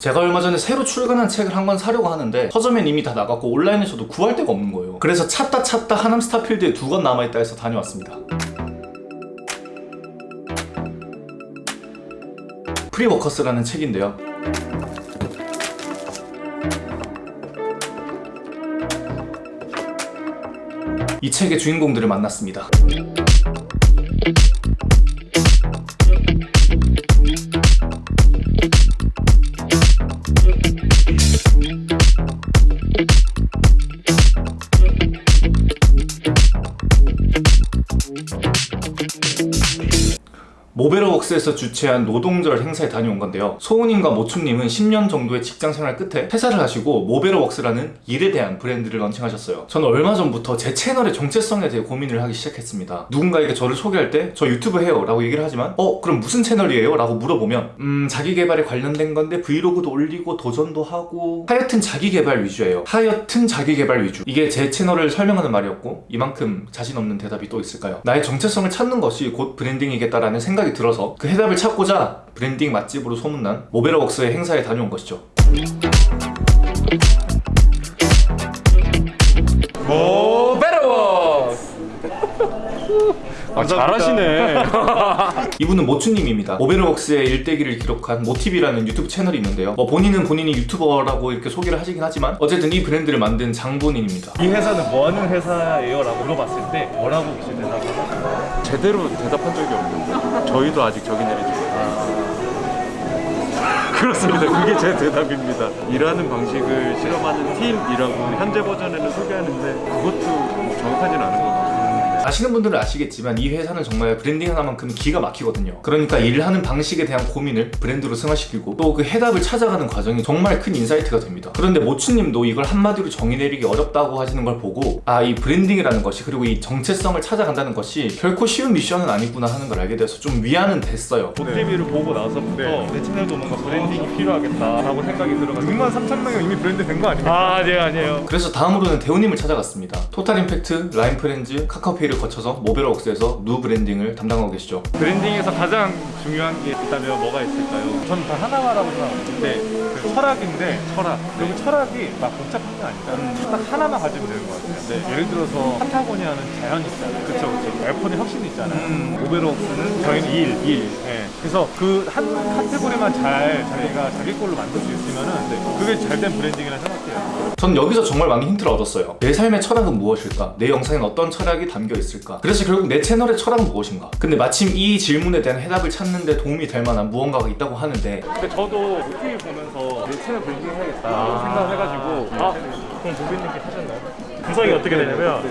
제가 얼마 전에 새로 출간한 책을 한 권 사려고 하는데 서점엔 이미 다 나갔고 온라인에서도 구할 데가 없는 거예요. 그래서 찾다 찾다 하남 스타필드에 두 권 남아있다 해서 다녀왔습니다. 프리워커스라는 책인데요. 이 책의 주인공들을 만났습니다 모베러웍스에서 주최한 노동절 행사에 다녀온 건데요. 소은님과 모춘님은 10년 정도의 직장 생활 끝에 퇴사를 하시고 모베러웍스라는 일에 대한 브랜드를 런칭하셨어요. 저는 얼마 전부터 제 채널의 정체성에 대해 고민을 하기 시작했습니다. 누군가에게 저를 소개할 때 저 유튜브 해요 라고 얘기를 하지만 어 그럼 무슨 채널이에요? 라고 물어보면 음 자기 개발에 관련된 건데 브이로그도 올리고 도전도 하고 하여튼 자기 개발 위주예요. 하여튼 자기 개발 위주. 이게 제 채널을 설명하는 말이었고 이만큼 자신 없는 대답이 또 있을까요? 나의 정체성을 찾는 것이 곧 브랜딩이겠다라는 생각이 들어서 그 해답을 찾고자 브랜딩 맛집으로 소문난 모베러웍스의 행사에 다녀온 것이죠. 모베러워스 아 잘하시네 이분은 모추님입니다. 모베르웍스의 일대기를 기록한 모티비라는 유튜브 채널이 있는데요. 뭐 본인은 본인이 유튜버라고 이렇게 소개를 하시긴 하지만 어쨌든 이 브랜드를 만든 장본인입니다. 이 회사는 뭐 하는 회사예요? 라고 물어봤을 때 뭐라고 혹시 대답을 제대로 대답한 적이 없는데 저희도 아직 적이 내리지 못해요. 그렇습니다. 그게 제 대답입니다. 일하는 방식을 실험하는 팀이라고 현재 버전에는 소개하는데 그것도 뭐 정확하진 않은 것 같아요. 아시는 분들은 아시겠지만 이 회사는 정말 브랜딩 하나만큼 기가 막히거든요. 그러니까 일을 하는 방식에 대한 고민을 브랜드로 승화시키고 또 그 해답을 찾아가는 과정이 정말 큰 insight가 됩니다. 그런데 모춘님도 이걸 한마디로 정의 내리기 어렵다고 하시는 걸 보고 아 이 브랜딩이라는 것이 그리고 이 정체성을 찾아간다는 것이 결코 쉬운 미션은 아니구나 하는 걸 알게 돼서 좀 위안은 됐어요. 모티비를 보고 나서부터 내 채널도 뭔가 브랜딩이 필요하겠다라고 생각이 들어가지고 6만 3천 명이 이미 브랜드 된 거 아닙니까? 아 아니에요 아니에요 그래서 다음으로는 대우님을 찾아갔습니다. 토탈 임팩트, 라인 프렌즈, 카카오페이를 거쳐서 모베러웍스에서 누 브랜딩을 담당하고 계시죠. 브랜딩에서 가장 중요한 게 있다면 뭐가 있을까요? 저는 다 하나라고 생각하는데 그 철학인데 철학. 여기 철학이 막 복잡한 게 아니라 딱 하나만 가지면 되는 것 같아요. 예를 들어서 파타고니아는 자연이 있잖아요. 그쵸 그쵸. 아이폰이 혁신이 있잖아요. 모베러웍스는 저희는 일, 일. 예. 그래서 그 한 카테고리만 잘 자기가 자기 걸로 만들 수 있으면은 그게 잘된 브랜딩이라 생각해요. 전 여기서 정말 많은 힌트를 얻었어요. 내 삶의 철학은 무엇일까? 내 영상엔 어떤 철학이 담겨 있을까? 그래서 결국 내 채널의 철학은 무엇인가? 근데 마침 이 질문에 대한 해답을 찾는 데 도움이 될 만한 무언가가 있다고 하는데 근데 저도 모티비 보면서 내 채널 브랜딩 해야겠다 생각을 해가지고 아 그럼 보비님께 하셨나요? 구성이 어떻게 되냐면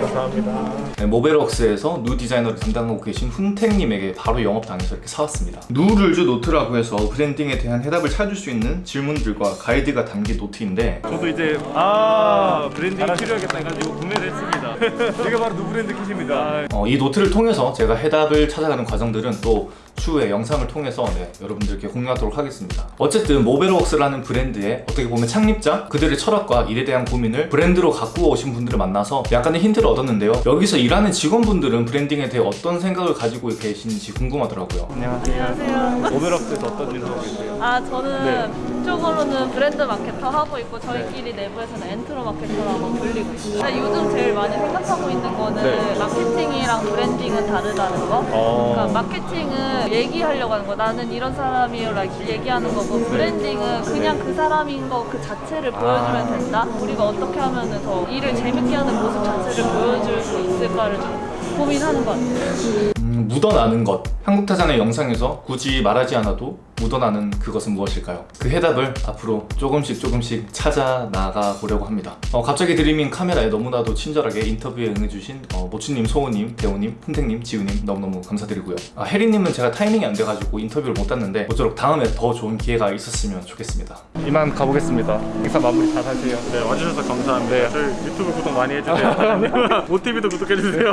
감사합니다. 네, 모베러웍스에서 누 디자이너를 담당하고 계신 훈택님에게 바로 영업당해서 이렇게 사왔습니다. 누룰즈 노트라고 해서 브랜딩에 대한 해답을 찾을 수 있는 질문들과 가이드가 담긴 노트인데 저도 이제 아 브랜딩 필요하겠다 해가지고 구매를 했습니다. 이게 바로 누브랜드 kit입니다. 어, 이 노트를 통해서 제가 해답을 찾아가는 과정들은 또 추후에 영상을 통해서 네, 여러분들께 공유하도록 하겠습니다. 어쨌든 모베러웍스라는 브랜드의 어떻게 보면 창립자, 그들의 철학과 일에 대한 고민을 브랜드로 갖고 오신 분들을 만나서 약간의 힌트를 얻었는데요. 여기서 일하는 직원분들은 브랜딩에 대해 어떤 생각을 가지고 계신지 궁금하더라고요. 안녕하세요. 모베러웍스에서 어떤 일을 하고 계세요? 아 저는 쪽으로는 브랜드 마케터 하고 있고 저희끼리 내부에서는 엔트로 마케터라고 불리고 있어요. 근데 요즘 제일 많이 생각하고 있는 거는 네. 마케팅이랑 브랜딩은 다르다는 거. 어. 그러니까 마케팅은 얘기하려고 하는 거. 나는 이런 사람이라고 얘기하는 거고 브랜딩은 그냥 그 사람인 거 그 자체를 보여주면 된다. 우리가 어떻게 하면 더 일을 재밌게 하는 모습 자체를 보여줄 수 있을까를 좀 고민하는 것 같아요. 음, 묻어나는 것. 한국타잔의 영상에서 굳이 말하지 않아도 묻어나는 그것은 무엇일까요? 그 해답을 앞으로 조금씩 조금씩 찾아 나가 보려고 합니다. 어, 갑자기 드리밍 카메라에 너무나도 친절하게 인터뷰에 응해주신 어, 모추님, 소우님, 대호님, 훈택님, 지우님 너무너무 감사드리고요. 아, 혜리님은 제가 타이밍이 안 돼가지고 인터뷰를 못 했는데 모쪼록 다음에 더 좋은 기회가 있었으면 좋겠습니다. 이만 가보겠습니다 행사 마무리 잘 하세요 네, 와주셔서 감사합니다. 네. 저희 유튜브 구독 많이 해주세요. 모티비도 구독해주세요.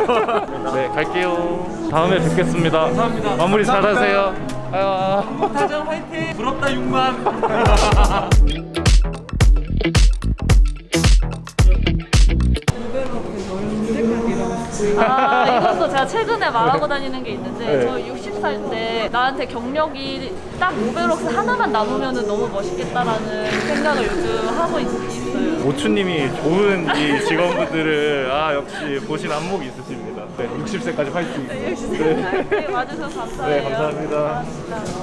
네 갈게요 다음에 뵙겠습니다 감사합니다 마무리 잘 하세요 아유. 다정 화이팅! 부럽다 6만! 아 이것도 제가 최근에 말하고 다니는 게 있는데 네. 저 60살 때 나한테 경력이 딱 모베록스 하나만 남으면 너무 멋있겠다라는 생각을 요즘 하고 있, 있어요. 모추님이 좋은 이 직원분들을 아 역시 보신 안목이 있으십니다. 네, 60세까지 파이팅. 네, 역시 와주셔서 감사해요. 네, 감사합니다. 감사합니다.